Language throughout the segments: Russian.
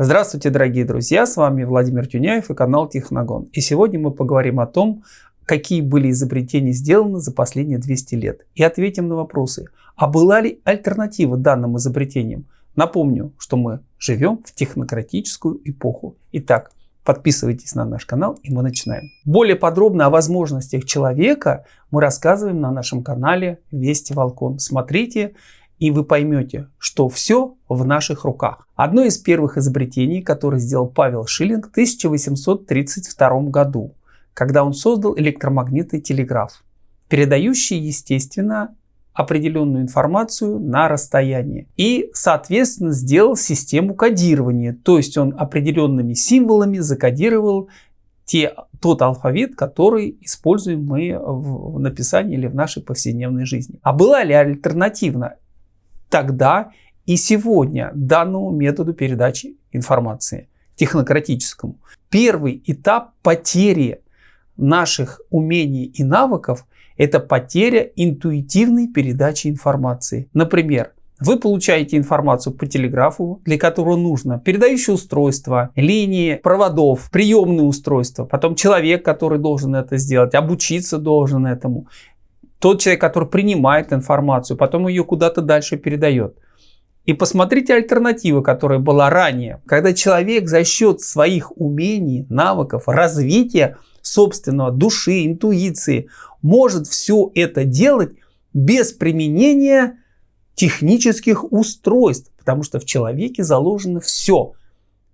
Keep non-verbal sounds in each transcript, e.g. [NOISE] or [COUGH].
Здравствуйте, дорогие друзья! С вами Владимир Тюняев и канал Техногон. И сегодня мы поговорим о том, какие были изобретения сделаны за последние 200 лет. И ответим на вопросы, а была ли альтернатива данным изобретениям? Напомню, что мы живем в технократическую эпоху. Итак, подписывайтесь на наш канал и мы начинаем. Более подробно о возможностях человека мы рассказываем на нашем канале Вести Волкон. Смотрите и вы поймете, что все в наших руках. Одно из первых изобретений, которое сделал Павел Шиллинг в 1832 году, когда он создал электромагнитный телеграф, передающий, естественно, определенную информацию на расстоянии. И, соответственно, сделал систему кодирования, то есть он определенными символами закодировал те, тот алфавит, который используем мы в написании или в нашей повседневной жизни. А была ли альтернативна тогда и сегодня данному методу передачи информации, технократическому. Первый этап потери наших умений и навыков – это потеря интуитивной передачи информации. Например, вы получаете информацию по телеграфу, для которого нужно передающее устройство, линии, проводов, приемные устройства, потом человек, который должен это сделать, обучиться должен этому тот человек, который принимает информацию, потом ее куда-то дальше передает. И посмотрите альтернативу, которая была ранее. Когда человек за счет своих умений, навыков, развития собственного души, интуиции может все это делать без применения технических устройств. Потому что в человеке заложено все,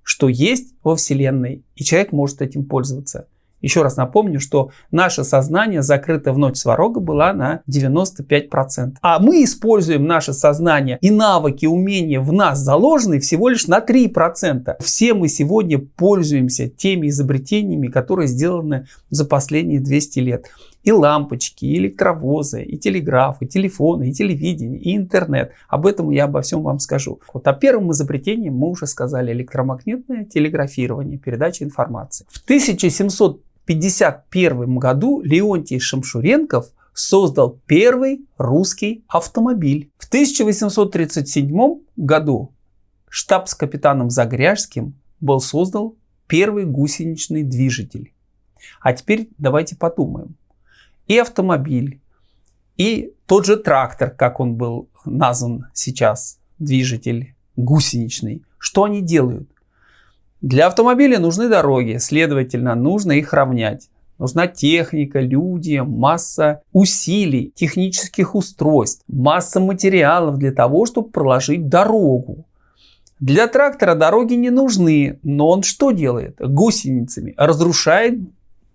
что есть во Вселенной. И человек может этим пользоваться. Еще раз напомню, что наше сознание закрыто в ночь сварога была на 95%. А мы используем наше сознание и навыки, умения в нас заложенные всего лишь на 3%. Все мы сегодня пользуемся теми изобретениями, которые сделаны за последние 200 лет. И лампочки, и электровозы, и телеграф, и телефоны, и телевидение, и интернет. Об этом я обо всем вам скажу. Вот о первом изобретении мы уже сказали. Электромагнитное телеграфирование, передача информации. В 1700 1951 году Леонтий Шамшуренков создал первый русский автомобиль. В 1837 году штабс-капитаном Загряжским был создан первый гусеничный движитель. А теперь давайте подумаем. И автомобиль, и тот же трактор, как он был назван сейчас, движитель гусеничный, что они делают? Для автомобиля нужны дороги, следовательно, нужно их равнять. Нужна техника, люди, масса усилий, технических устройств, масса материалов для того, чтобы проложить дорогу. Для трактора дороги не нужны, но он что делает? Гусеницами разрушает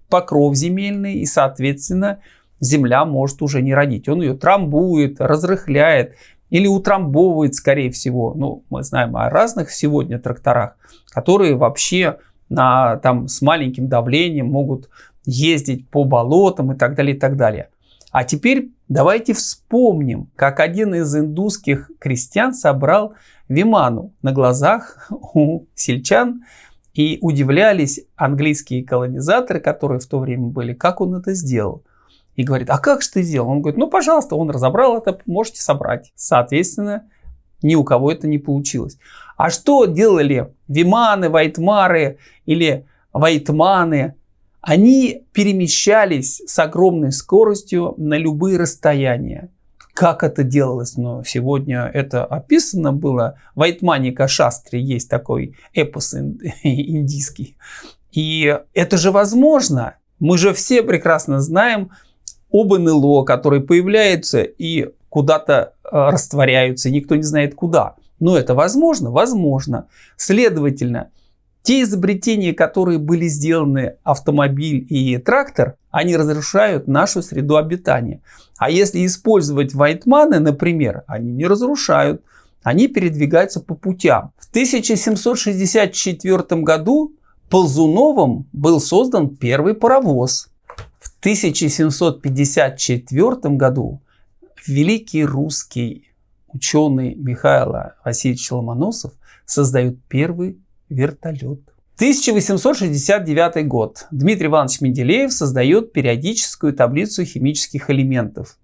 покров земельный и, соответственно, земля может уже не родить. Он ее трамбует, разрыхляет, или утрамбовывает, скорее всего. Ну, мы знаем о разных сегодня тракторах, которые вообще на, там, с маленьким давлением могут ездить по болотам и так далее, и так далее. А теперь давайте вспомним, как один из индусских крестьян собрал виману на глазах [LAUGHS] у сельчан, и удивлялись английские колонизаторы, которые в то время были, как он это сделал и говорит, а как же ты сделал? Он говорит, ну, пожалуйста, он разобрал это, можете собрать. Соответственно, ни у кого это не получилось. А что делали Виманы, Вайтмары или Вайтманы? Они перемещались с огромной скоростью на любые расстояния. Как это делалось? Но сегодня это описано было. В Вайтманика Шастре есть такой эпос [LAUGHS] индийский. И это же возможно. Мы же все прекрасно знаем, об НЛО, которые появляются и куда-то э, растворяются, никто не знает куда. Но это возможно? Возможно. Следовательно, те изобретения, которые были сделаны автомобиль и трактор, они разрушают нашу среду обитания. А если использовать вайтманы, например, они не разрушают, они передвигаются по путям. В 1764 году Ползуновым был создан первый паровоз. 1754 году великий русский ученый Михаил Васильевич Ломоносов создает первый вертолет. 1869 год. Дмитрий Иванович Менделеев создает периодическую таблицу химических элементов.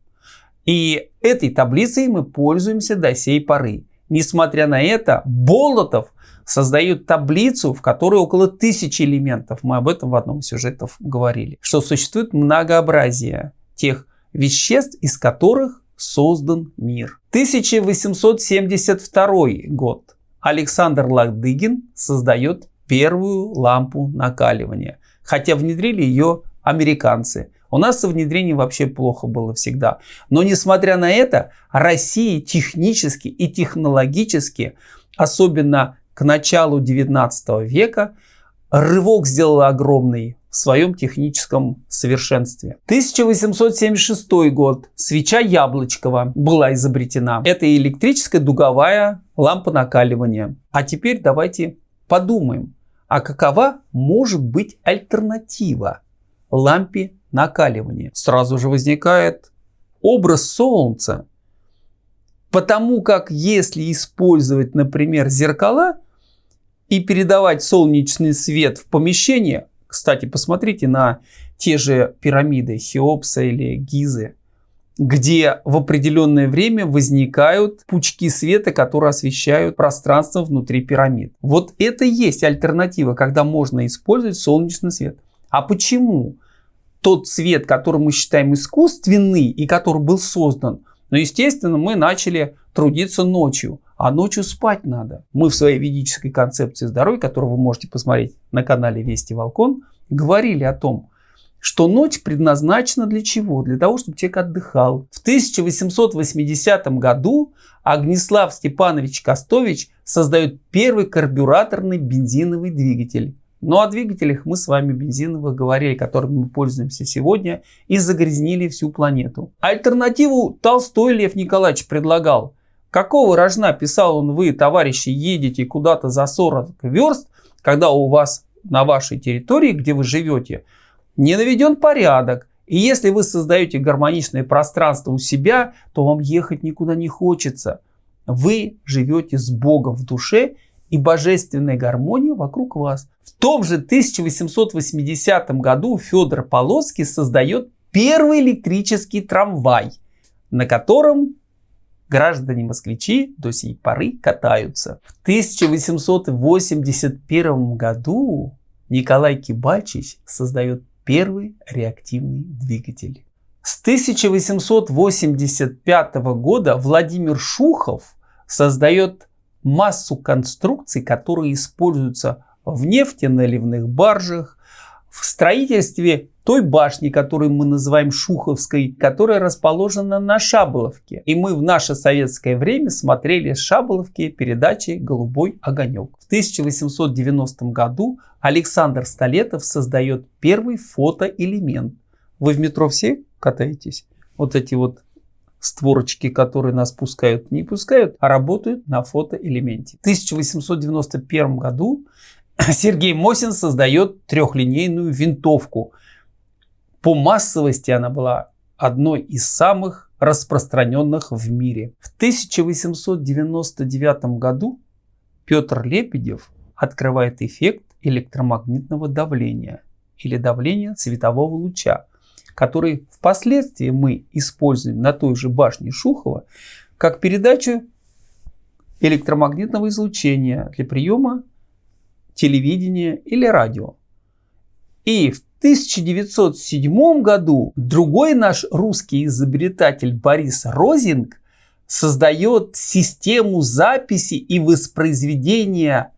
И этой таблицей мы пользуемся до сей поры. Несмотря на это, Болотов создает таблицу, в которой около тысячи элементов. Мы об этом в одном из сюжетов говорили. Что существует многообразие тех веществ, из которых создан мир. 1872 год. Александр Ладыгин создает первую лампу накаливания. Хотя внедрили ее американцы. У нас со внедрением вообще плохо было всегда. Но несмотря на это, Россия технически и технологически, особенно к началу 19 века, рывок сделала огромный в своем техническом совершенстве. 1876 год. Свеча Яблочкова была изобретена. Это электрическая дуговая лампа накаливания. А теперь давайте подумаем, а какова может быть альтернатива лампе накаливания? Сразу же возникает образ Солнца. Потому как если использовать, например, зеркала и передавать солнечный свет в помещение, кстати, посмотрите на те же пирамиды Хеопса или Гизы, где в определенное время возникают пучки света, которые освещают пространство внутри пирамид. Вот это и есть альтернатива, когда можно использовать солнечный свет. А почему тот свет, который мы считаем искусственный и который был создан, ну, естественно, мы начали трудиться ночью, а ночью спать надо. Мы в своей ведической концепции здоровья, которую вы можете посмотреть на канале Вести Волкон, говорили о том, что ночь предназначена для чего? Для того, чтобы человек отдыхал. В 1880 году Огнеслав Степанович Костович создает первый карбюраторный бензиновый двигатель. Ну о двигателях мы с вами бензиновых говорили, которыми мы пользуемся сегодня и загрязнили всю планету. Альтернативу Толстой Лев Николаевич предлагал. Какого рожна, писал он, вы, товарищи, едете куда-то за 40 верст, когда у вас на вашей территории, где вы живете, не наведен порядок. И если вы создаете гармоничное пространство у себя, то вам ехать никуда не хочется. Вы живете с Богом в душе и божественная гармония вокруг вас. В том же 1880 году Федор Полоцкий создает первый электрический трамвай, на котором граждане-москвичи до сей поры катаются. В 1881 году Николай Кибальчич создает первый реактивный двигатель. С 1885 года Владимир Шухов создает массу конструкций, которые используются в нефтеналивных баржах, в строительстве той башни, которую мы называем Шуховской, которая расположена на Шаболовке. И мы в наше советское время смотрели с Шаболовки передачи «Голубой огонек». В 1890 году Александр Столетов создает первый фотоэлемент. Вы в метро все катаетесь? Вот эти вот створочки, которые нас пускают, не пускают, а работают на фотоэлементе. В 1891 году [CLEARS THROAT] Сергей Мосин создает трехлинейную винтовку. По массовости она была одной из самых распространенных в мире. В 1899 году Петр Лебедев открывает эффект электромагнитного давления или давления светового луча, который впоследствии мы используем на той же башне Шухова как передачу электромагнитного излучения для приема телевидения или радио. И в 1907 году другой наш русский изобретатель Борис Розинг создает систему записи и воспроизведения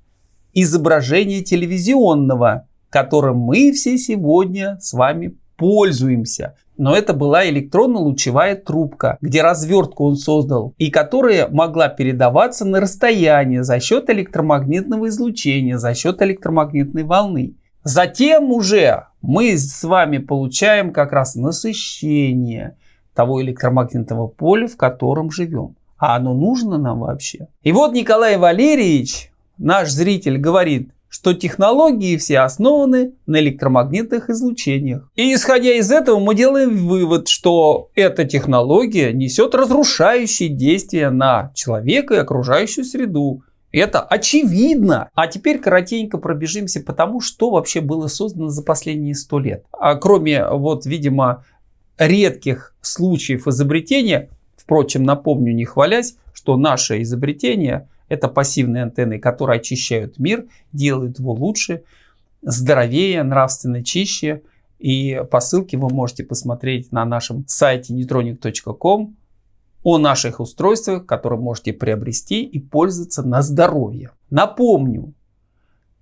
изображения телевизионного, которым мы все сегодня с вами пользуемся. Но это была электронно-лучевая трубка, где развертку он создал, и которая могла передаваться на расстояние за счет электромагнитного излучения, за счет электромагнитной волны. Затем уже мы с вами получаем как раз насыщение того электромагнитного поля, в котором живем. А оно нужно нам вообще? И вот Николай Валерьевич, наш зритель, говорит, что технологии все основаны на электромагнитных излучениях. И исходя из этого мы делаем вывод, что эта технология несет разрушающие действия на человека и окружающую среду. Это очевидно. А теперь коротенько пробежимся по тому, что вообще было создано за последние сто лет. А кроме, вот, видимо, редких случаев изобретения, впрочем, напомню, не хвалясь, что наше изобретение Это пассивные антенны, которые очищают мир, делают его лучше, здоровее, нравственно чище. И по ссылке вы можете посмотреть на нашем сайте neutronic.com о наших устройствах, которые можете приобрести и пользоваться на здоровье. Напомню,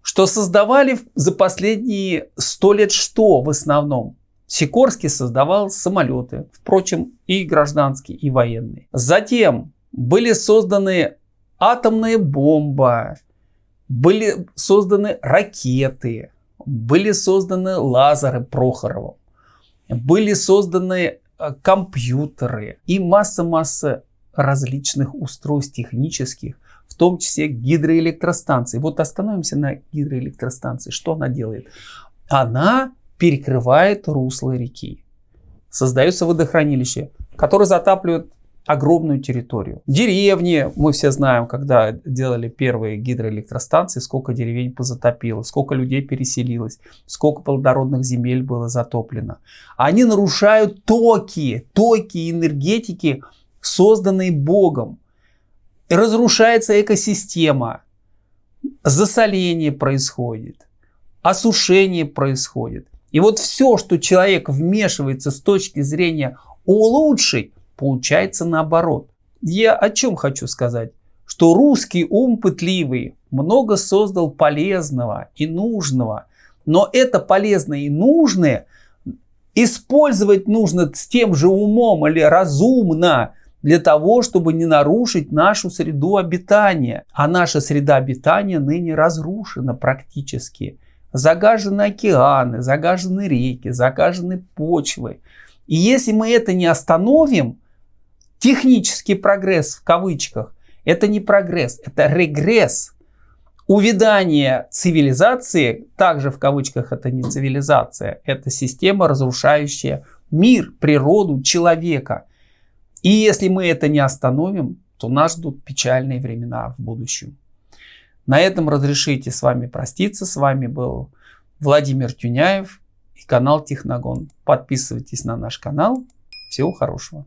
что создавали за последние сто лет что в основном? Сикорский создавал самолеты, впрочем, и гражданские, и военные. Затем были созданы атомная бомба, были созданы ракеты, были созданы лазеры Прохорова, были созданы компьютеры и масса-масса различных устройств технических, в том числе гидроэлектростанции. Вот остановимся на гидроэлектростанции. Что она делает? Она перекрывает русло реки. Создается водохранилище, которое затапливает огромную территорию. Деревни, мы все знаем, когда делали первые гидроэлектростанции, сколько деревень позатопило, сколько людей переселилось, сколько плодородных земель было затоплено. Они нарушают токи, токи энергетики, созданные Богом. Разрушается экосистема, засоление происходит, осушение происходит. И вот все, что человек вмешивается с точки зрения улучшить, получается наоборот. Я о чем хочу сказать? Что русский ум пытливый много создал полезного и нужного. Но это полезное и нужное использовать нужно с тем же умом или разумно для того, чтобы не нарушить нашу среду обитания. А наша среда обитания ныне разрушена практически. Загажены океаны, загажены реки, загажены почвы. И если мы это не остановим, технический прогресс в кавычках, это не прогресс, это регресс. Увядание цивилизации, также в кавычках это не цивилизация, это система, разрушающая мир, природу, человека. И если мы это не остановим, то нас ждут печальные времена в будущем. На этом разрешите с вами проститься. С вами был Владимир Тюняев и канал Техногон. Подписывайтесь на наш канал. Всего хорошего.